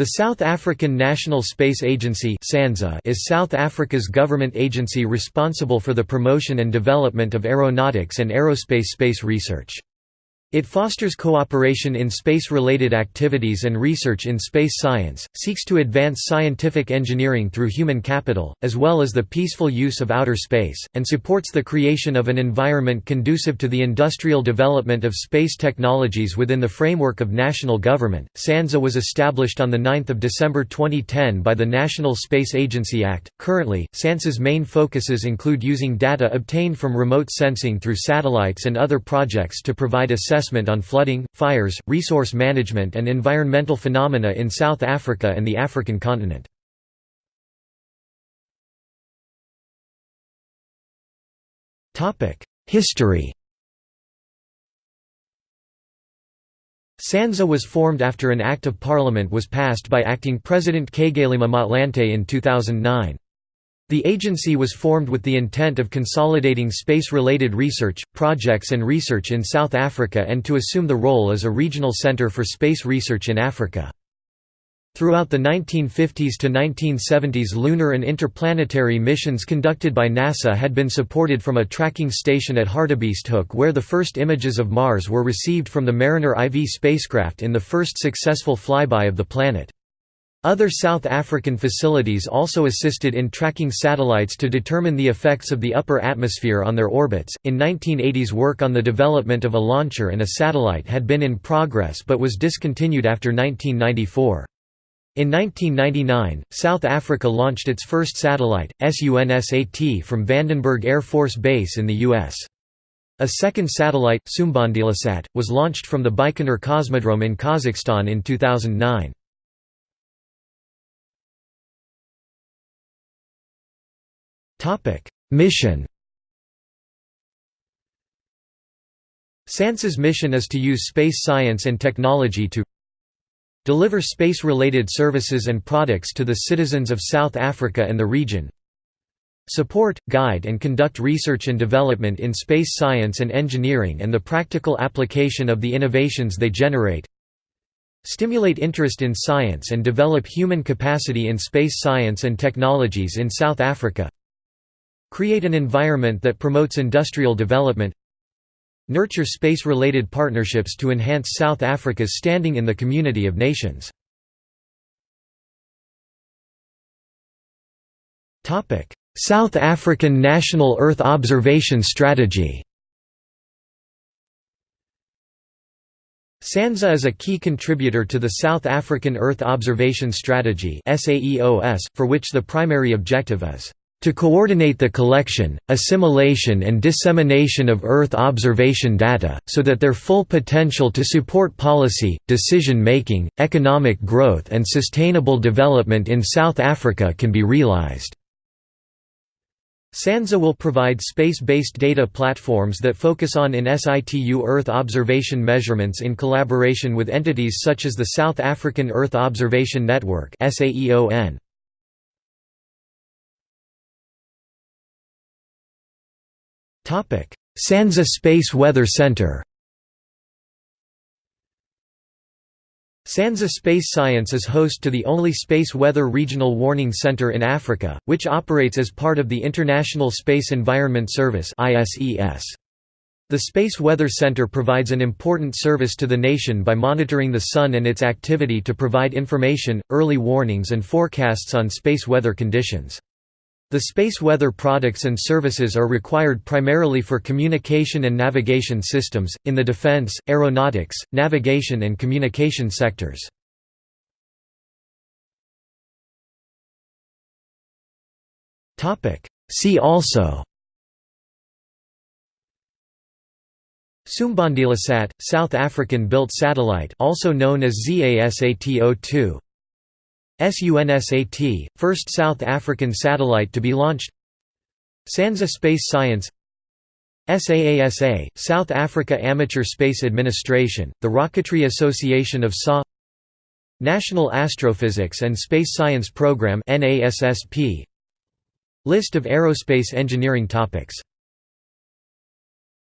The South African National Space Agency is South Africa's government agency responsible for the promotion and development of aeronautics and aerospace space research. It fosters cooperation in space-related activities and research in space science, seeks to advance scientific engineering through human capital, as well as the peaceful use of outer space, and supports the creation of an environment conducive to the industrial development of space technologies within the framework of national government. SANSA was established on 9 December 2010 by the National Space Agency Act. Currently, SANSA's main focuses include using data obtained from remote sensing through satellites and other projects to provide assessment assessment on flooding, fires, resource management and environmental phenomena in South Africa and the African continent. History SANSA was formed after an Act of Parliament was passed by Acting President Kgalema Motlanthe in 2009. The agency was formed with the intent of consolidating space-related research, projects and research in South Africa and to assume the role as a regional center for space research in Africa. Throughout the 1950s to 1970s lunar and interplanetary missions conducted by NASA had been supported from a tracking station at Hartebeesthoek where the first images of Mars were received from the Mariner IV spacecraft in the first successful flyby of the planet. Other South African facilities also assisted in tracking satellites to determine the effects of the upper atmosphere on their orbits. In 1980s, work on the development of a launcher and a satellite had been in progress but was discontinued after 1994. In 1999, South Africa launched its first satellite, SUNSAT from Vandenberg Air Force Base in the U.S. A second satellite, Sumbandilasat, was launched from the Baikonur Cosmodrome in Kazakhstan in 2009. Topic: Mission. SANSA's mission is to use space science and technology to deliver space-related services and products to the citizens of South Africa and the region, support, guide and conduct research and development in space science and engineering and the practical application of the innovations they generate, stimulate interest in science and develop human capacity in space science and technologies in South Africa, Create an environment that promotes industrial development Nurture space-related partnerships to enhance South Africa's standing in the community of nations. South African National Earth Observation Strategy SANSA is a key contributor to the South African Earth Observation Strategy for which the primary objective is to coordinate the collection, assimilation and dissemination of Earth observation data, so that their full potential to support policy, decision-making, economic growth and sustainable development in South Africa can be realized. SANSA will provide space-based data platforms that focus on in situ Earth observation measurements in collaboration with entities such as the South African Earth Observation Network SAEON. SANSA Space Weather Center SANSA Space Science is host to the only Space Weather Regional Warning Center in Africa, which operates as part of the International Space Environment Service The Space Weather Center provides an important service to the nation by monitoring the Sun and its activity to provide information, early warnings and forecasts on space weather conditions. The space weather products and services are required primarily for communication and navigation systems, in the defense, aeronautics, navigation and communication sectors. See also Sumbandilasat, South African-built satellite also known as ZASAT-02 SUNSAT, first South African satellite to be launched. SANSA Space Science. SAASA, South Africa Amateur Space Administration, the Rocketry Association of SA National Astrophysics and Space Science Program List of aerospace engineering topics